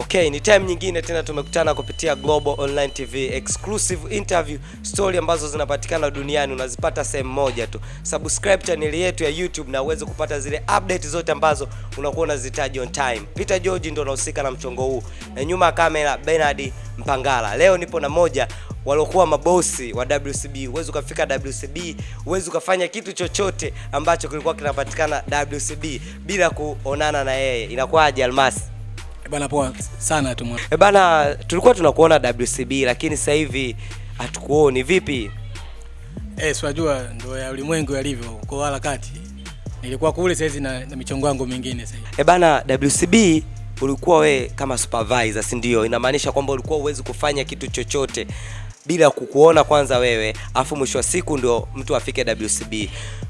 Okay, ni time nyingine tena tumekutana kupitia Global Online TV exclusive interview story ambazo zinapatikana duniani unazipata sehemu moja tu. Subscribe channel yetu ya YouTube na uweze kupata zile update zote ambazo unakuwa unazitaji on time. Peter George ndo anahusika na mchongo huu, na nyuma ya kamera Bernard Mpangala. Leo nipo na moja waliokuwa mabosi wa WCB. Uwezi ukafika WCB, uwezi ukafanya kitu chochote ambacho kilikuwa kinapatikana WCB bila kuonana na yeye. Inakuwaje Almasi? Bana poa sana tu mwana. E bana, tulikuwa tunakuona WCB lakini sasa hivi hatukuoni. Vipi? Eh, si unajua ndio ya ulimwengu yalivyo kwa harakati. Nilikuwa kule sasa hizi na, na michongo yangu mingine sasa. hivi. E bana, WCB ulikuwa we kama supervisor, si ndio? Inamaanisha kwamba ulikuwa uwezi kufanya kitu chochote bila kukuona kwanza wewe, afu mwisho wa siku ndio mtu afike WCB.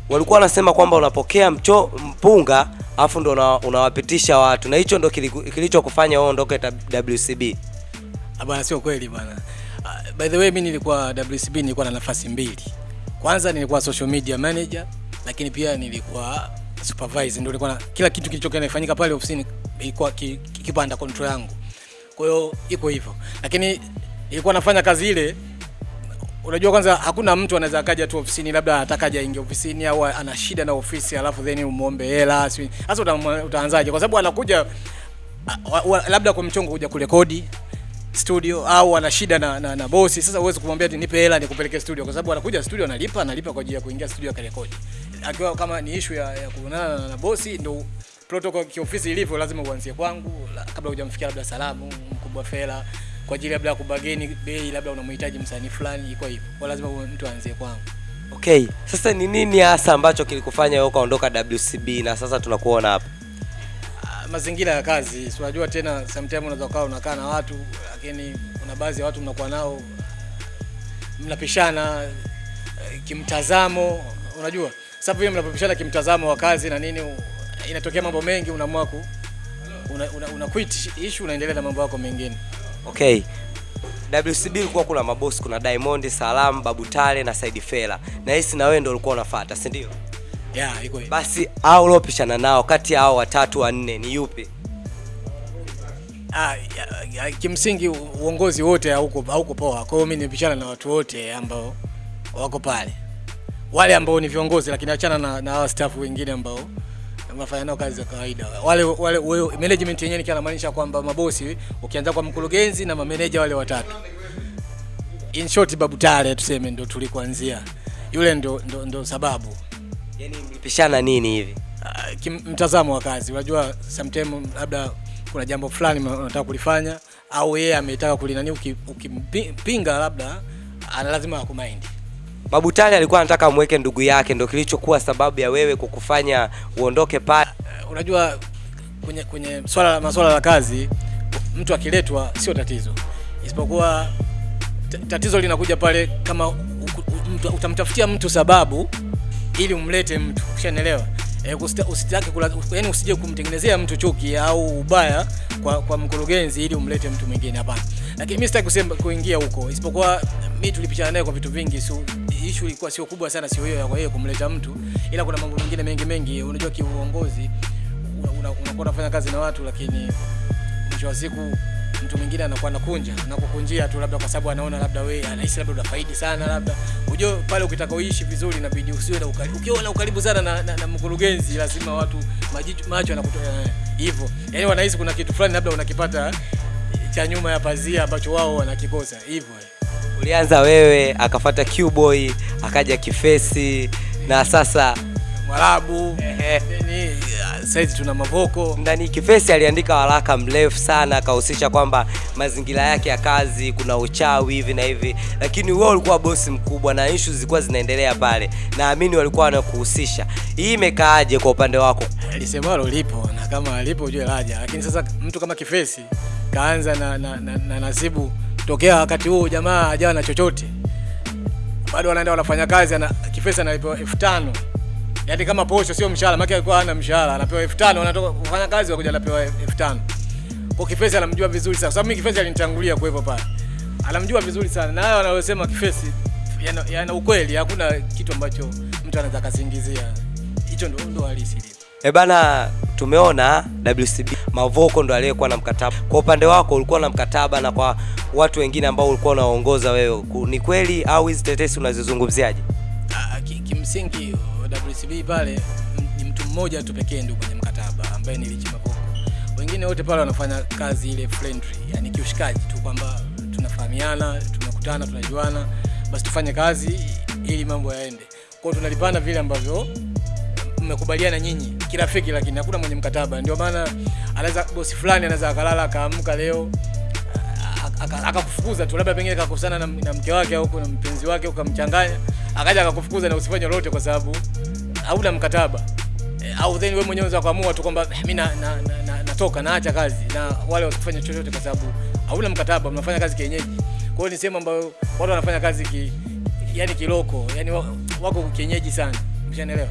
Walikuwa wanasema kwamba unapokea mcho, mpunga afu ndio una, unawapitisha watu, na hicho ndio kilichokufanya wewe ondoke WCB. Bwana, sio kweli bwana. Uh, By the way mimi nilikuwa WCB nilikuwa na nafasi mbili. Kwanza nilikuwa social media manager lakini pia nilikuwa supervisor ndio nilikuwa na kila kitu kilichokuwa kinafanyika pale ofisini ilikuwa ki- ki- control yangu. Kwa hiyo iko hivyo. Lakini ilikuwa nafanya kazi ile unajua kwanza hakuna mtu anaweza akaja tu ofisini labda anataka aje aingie ofisini au ana shida na ofisi alafu then umuombe hela sasa utaanzaje? Kwa sababu anakuja labda kwa mchongo kuja kurekodi studio au ana shida na, na, na bosi sasa uwezi kumwambia ati nipe hela nikupeleke studio kwa sababu anakuja studio analipa analipa kwa ajili ya kuingia studio akarekodi. Akiwa kama ni issue ya, ya kuonana na, na bosi ndo protocol kiofisi ilivyo lazima uanzie kwangu la, kabla hujamfikia labda salamu mkubwa fela kwa ajili labda ya kubageni bei labda unamhitaji msanii fulani iko hivyo. Kwa lazima mtu aanzie kwangu. Okay, sasa ni nini hasa ambacho kilikufanya wewe ukaondoka WCB na sasa tunakuona hapa? Ah, mazingira ya kazi. Si unajua tena sometimes unaweza ukawa unakaa na watu lakini kuna baadhi ya watu mnakuwa nao mnapishana eh, kimtazamo. Unajua sasa hiyo mnapopishana kimtazamo wa kazi na nini inatokea mambo mengi unaamua ku una, una, una quit issue unaendelea na mambo yako mengine Okay. WCB ulikuwa kuna mabosi, kuna Diamond, Salam, Babu Tale na Said Fela. Na hisi na wewe ndio ulikuwa unafuata, si ndio? yeah iko hivyo Basi hao uliopishana nao kati ya hao watatu wanne ni yupi? ah, ya, ya, kimsingi uongozi wote hauko hauko poa kwa hiyo mimi nimepishana na watu wote ambao wako pale wale ambao ni viongozi lakini achana na, na staff wengine ambao wanafanya nao kazi za kawaida. Wale wale wewe- management yenyewe nikiwa namaanisha kwamba mabosi ukianza kwa mkurugenzi na mameneja wale watatu. In short babu tale tuseme ndo tulikuanzia. Yule ndo, ndo, ndo sababu. Yaani mlipishana nini hivi? Uh, mtazamo wa kazi. Unajua sometimes labda kuna jambo fulani unataka kulifanya au yeye ametaka kulinani uki- ukimpinga labda ana lazima akumaindi Babu Tale alikuwa anataka amweke ndugu yake, ndio kilichokuwa sababu ya wewe kukufanya uondoke pale. Uh, unajua kwenye kwenye swala la masuala la kazi mtu akiletwa sio tatizo isipokuwa tatizo linakuja pale kama utamtafutia mtu sababu ili umlete mtu ushanielewa? e, usitaki kula, yani usije kumtengenezea mtu chuki au ubaya kwa, kwa mkurugenzi ili umlete mtu mwingine hapana lakini mimi sitaki kusema kuingia huko isipokuwa mimi tulipishana naye kwa vitu vingi so, issue ilikuwa sio kubwa sana sio hiyo ya kwa yeye kumleta mtu ila kuna mambo mengine mengi mengi. Unajua kiuongozi unakuwa una, unafanya kazi na watu lakini mwisho wa siku mtu mwingine anakuwa anakunja na kukunjia tu labda kwa sababu anaona labda wewe anahisi labda unafaidi sana labda unajua pale ukitaka uishi vizuri inabidi usiwe na ukaribu ukiwa na ukaribu sana na, na, na mkurugenzi lazima watu majicho macho yanakutoa hivyo. Yani wanahisi kuna kitu fulani labda unakipata cha nyuma ya pazia ambacho wao wanakikosa hivyo Ulianza wewe, akafata Q-Boy, akaja Kifesi na sasa mwarabu. Saizi tuna mavoko. Ndani Kifesi aliandika waraka mrefu sana akahusisha kwamba mazingira yake ya kazi kuna uchawi hivi na hivi, lakini wewe ulikuwa bosi mkubwa na issues zilikuwa zinaendelea pale, naamini walikuwa wanakuhusisha. Hii imekaaje kwa upande wako? lisemalo lipo na kama alipo ujue laja. Lakini sasa mtu kama kifesi kaanza na, na, na, na nasibu tokea wakati huo jamaa hajawa na chochote. Bado wanaenda wanafanya kazi ana, kifesi analipewa elfu tano. Yaani kama posho sio mshahara maana alikuwa hana mshahara. Anapewa elfu tano wanatoka kufanya kazi wakuja anapewa elfu tano. Kwa kifesi anamjua vizuri sana. Sababu mimi kifesi alinitangulia kuwepo pale. Anamjua vizuri sana. Na hayo anayosema kifesi yana, yana ukweli. Hakuna kitu ambacho mtu anaweza kasingizia hicho ndo ndo halisi. E bana, tumeona WCB Mavoko ndo aliyekuwa na mkataba. Kwa upande wako ulikuwa na mkataba, na kwa watu wengine ambao ulikuwa unaongoza wewe, ni kweli au hizi tetesi unazizungumziaje? Ah, ki- kimsingi WCB pale ni mtu mmoja tu pekee ndio kwenye mkataba ambaye ni Rich Mavoko. Wengine wote pale wanafanya kazi ile friendly, yani kiushikaji tu kwamba tunafahamiana, tumekutana, tunajuana, basi tufanye kazi ili mambo yaende. Kwa hiyo tunalipana vile ambavyo mmekubaliana nyinyi kirafiki, lakini hakuna mwenye mkataba. Ndio maana anaweza bosi fulani anaweza akalala akaamka leo akakufukuza tu, labda pengine kakosana na, na mke wake au na mpenzi wake ukamchanganya, akaja akakufukuza na usifanye lolote kwa sababu hauna mkataba e, au then wewe mwenyewe unaweza kuamua tu kwamba mimi na, na, na, na, natoka naacha kazi na wale wasifanye chochote kwa sababu hauna mkataba, mnafanya kazi kienyeji. Kwa hiyo ni sehemu ambayo watu wanafanya kazi ki, yani kiloko, yani wako kienyeji sana, umeshanielewa?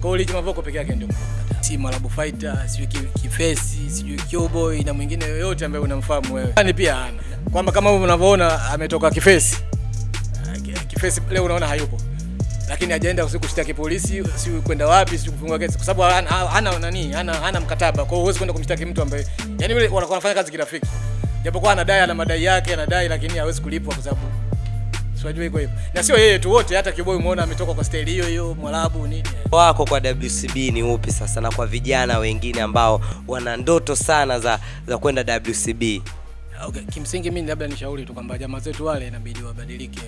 Kwa hiyo Mavoko peke yake ndio si Malabu Fighter, sijui Kifesi, sijui Cowboy na mwingine yoyote ambaye unamfahamu wewe. Yani pia hana. Kwamba kama unavyoona ametoka Kifesi. Ah, Kifesi leo unaona hayupo, lakini hajaenda kushtaki polisi, si kwenda wapi, si kufungua kesi, kwa sababu hana, hana nani, hana, hana mkataba. Kwa hiyo huwezi kwenda kumshtaki mtu ambaye yani wale wanafanya kazi kirafiki, japokuwa anadai, ana madai yake, anadai, lakini hawezi kulipwa kwa sababu si unajua iko hivyo, na sio yeye tu, wote hata Kiboi umeona ametoka kwa staili hiyo hiyo, Mwarabu nini wako kwa WCB ni upi sasa, na kwa vijana wengine ambao wana ndoto sana za za kwenda WCB? Okay, kimsingi mimi labda nishauri tu kwamba jamaa zetu wale inabidi wabadilike,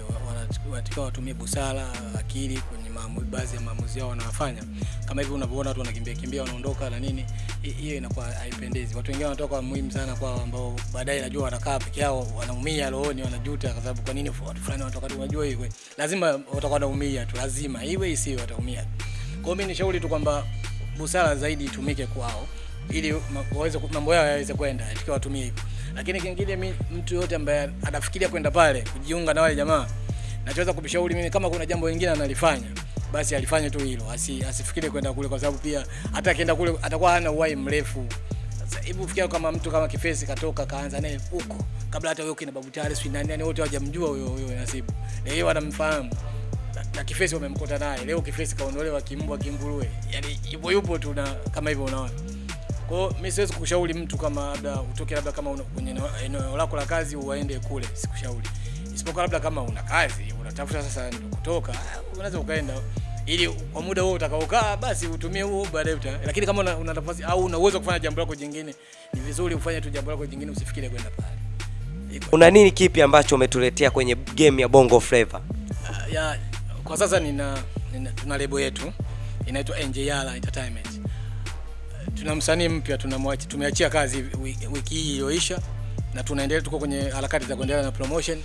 wanatakiwa watumie busara, akili kwenye maamuzi, baadhi ya maamuzi yao wanayofanya. Kama hivi unavyoona watu wanakimbia kimbia wanaondoka na nini, hiyo inakuwa haipendezi. Watu wengine wanatoka muhimu sana kwao, ambao baadaye najua wanakaa peke yao, wanaumia rohoni, wanajuta kwa sababu kwa nini watu fulani wanatoka tu. Unajua hiyo lazima watakuwa wanaumia tu, lazima iwe isiwe, wataumia. Kwa hiyo mimi nishauri tu kwamba busara zaidi itumike kwao ili waweze mambo yao yaweze kwenda tukiwa watumie hivyo. Lakini kingine mi, mtu yote ambaye anafikiria kwenda pale kujiunga na wale jamaa, nachoweza kumshauri mimi, kama kuna jambo lingine analifanya basi alifanya tu hilo, asi, asifikiri kwenda kule, kwa sababu pia hata akienda kule atakuwa hana uhai mrefu. Sasa hebu fikiria kama mtu kama Kifesi katoka kaanza naye huko kabla hata huyo kina Babu Tare si nani nani wote hawajamjua huyo huyo Nasibu, na yeye wanamfahamu na, Kifesi wamemkuta naye leo. Kifesi kaondolewa kimbwa kinguruwe, yani yupo yupo tu na kama hivyo unaona. Kwa hiyo mimi siwezi kukushauri mtu kama labda utoke labda kama una- kwenye eneo- lako la kazi uende kule, sikushauri. Isipokuwa labda kama una kazi unatafuta sasa ndio kutoka, unaweza ukaenda ili kwa muda huo utakaokaa basi utumie huo baadaye uta. Lakini kama una, una nafasi au una uwezo kufanya jambo lako jingine, ni vizuri ufanye tu jambo lako jingine, usifikire kwenda pale. Una nini kipi ambacho umetuletea kwenye game ya Bongo Flava? Uh, ya kwa sasa nina, nina tuna lebo yetu inaitwa NJR Entertainment. Tuna msanii mpya tunamwachi- tumeachia kazi wiki, hii iliyoisha na tunaendelea, tuko kwenye harakati za kuendelea na promotion.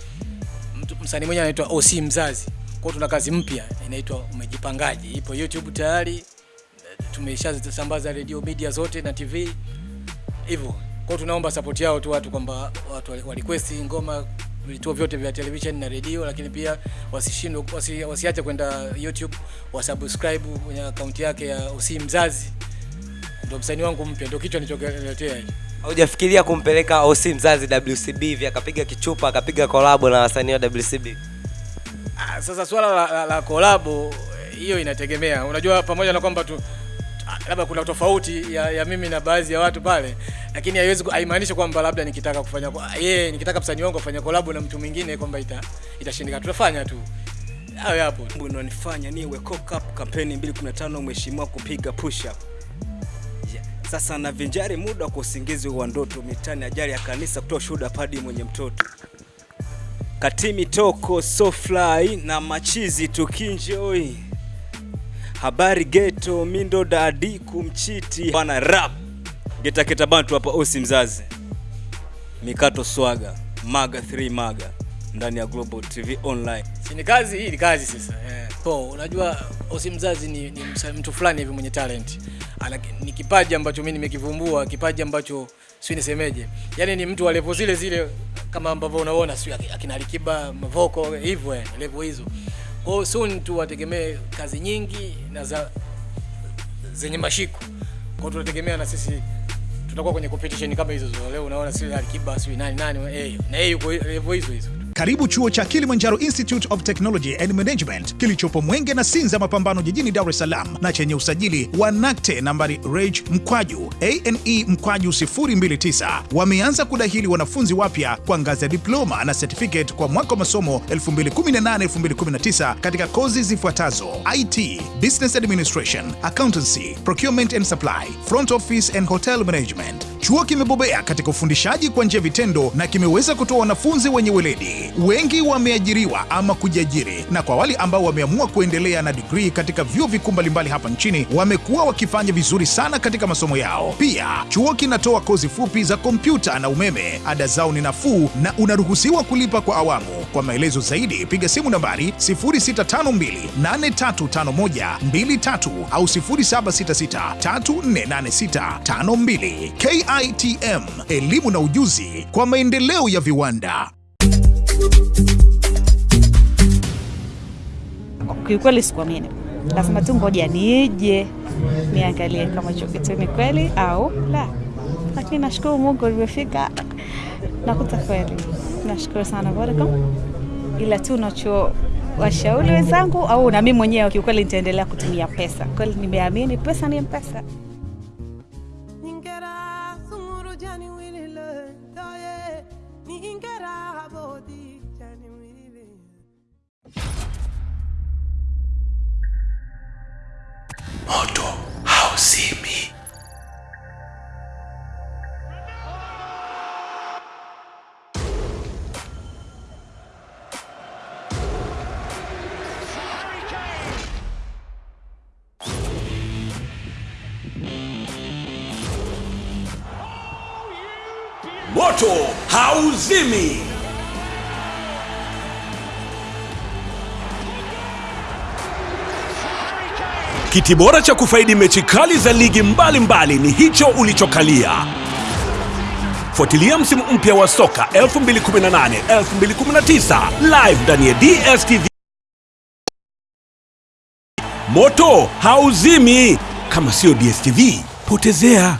Msanii mwenyewe anaitwa OC Mzazi. Kwa tuna kazi mpya inaitwa Umejipangaje, ipo YouTube tayari, tumeshasambaza radio media zote na TV hivyo. Kwa tunaomba support yao tu watu kwamba watu wa request ngoma vituo vyote vya television na redio, lakini pia wasishindwe wasi, wasiache kwenda YouTube wasubscribe kwenye akaunti yake ya Usi Mzazi. Ndio msanii wangu mpya, ndio kichwa nilichokuletea hiki. Haujafikiria kumpeleka OC mzazi WCB hivi akapiga kichupa akapiga kolabo na wasanii wa WCB? Ah, sasa swala la, la, la kolabo hiyo inategemea. Unajua, pamoja na kwamba tu ah, labda kuna tofauti ya, ya mimi na baadhi ya watu pale, lakini haiwezi haimaanishi kwamba labda nikitaka kufanya kwa- yeye nikitaka msanii wangu afanye kolabo na mtu mwingine kwamba ita itashindikana. Tutafanya tu hayo hapo. Unanifanya niwe cock up kampeni 2015 mheshimiwa kupiga push up. Sasa na vinjari muda kwa usingizi wa ndoto mitani ajali ya kanisa kutoa shuhuda padi mwenye mtoto. Katimi toko so fly na machizi tukinjoi. Habari geto mindo dadi kumchiti bana rap. Geta keta bantu hapa osi mzazi. Mikato swaga maga 3 maga ndani ya Global TV online. Si ni kazi hii ni kazi sasa. Eh. So, unajua Osi Mzazi ni, ni mtu fulani hivi mwenye talent. Ni kipaji ambacho mimi nimekivumbua, kipaji ambacho si nisemeje. Yaani ni mtu level zile zile kama ambavyo unaona sio akina Alikiba, Mavoko hivyo eh, level hizo. Kwa hiyo soon tu wategemee kazi nyingi na za zenye mashiko. Kwa hiyo tunategemea na sisi tutakuwa kwenye competition kama hizo. Leo unaona sio Alikiba, sio nani nani, eh, na yeye yuko level hizo hizo. Karibu chuo cha Kilimanjaro Institute of Technology and Management kilichopo Mwenge na Sinza Mapambano jijini Dar es Salaam na chenye usajili wa NACTE nambari reg mkwaju ane mkwaju 029. Wameanza kudahili wanafunzi wapya kwa ngazi ya diploma na certificate kwa mwaka wa masomo 2018-2019 katika kozi zifuatazo: IT, Business Administration, Accountancy, Procurement and Supply, Front Office and Hotel Management. Chuo kimebobea katika ufundishaji kwa njia vitendo na kimeweza kutoa wanafunzi wenye weledi. Wengi wameajiriwa ama kujiajiri, na kwa wale ambao wameamua kuendelea na digrii katika vyuo vikuu mbalimbali hapa nchini wamekuwa wakifanya vizuri sana katika masomo yao. Pia chuo kinatoa kozi fupi za kompyuta na umeme. Ada zao ni nafuu na unaruhusiwa kulipa kwa awamu. Kwa maelezo zaidi piga simu nambari 0652835123 au 0766348652. KITM, elimu na ujuzi kwa maendeleo ya viwanda. Kiukweli sikuamini, lazima tu ngoja nije niangalie kama hicho kitu ni kweli au la, lakini nashukuru Mungu nimefika, nakuta kweli. Nashukuru sana Vodacom, ila tu nacho washauri wenzangu au na mimi mwenyewe, kiukweli nitaendelea kutumia pesa. Kweli nimeamini pesa ni mpesa. Moto hauzimi. Kiti bora cha kufaidi mechi kali za ligi mbalimbali mbali ni hicho ulichokalia. Fuatilia msimu mpya wa soka 2018 2019 live ndani ya DStv. Moto hauzimi. Kama sio DStv, potezea.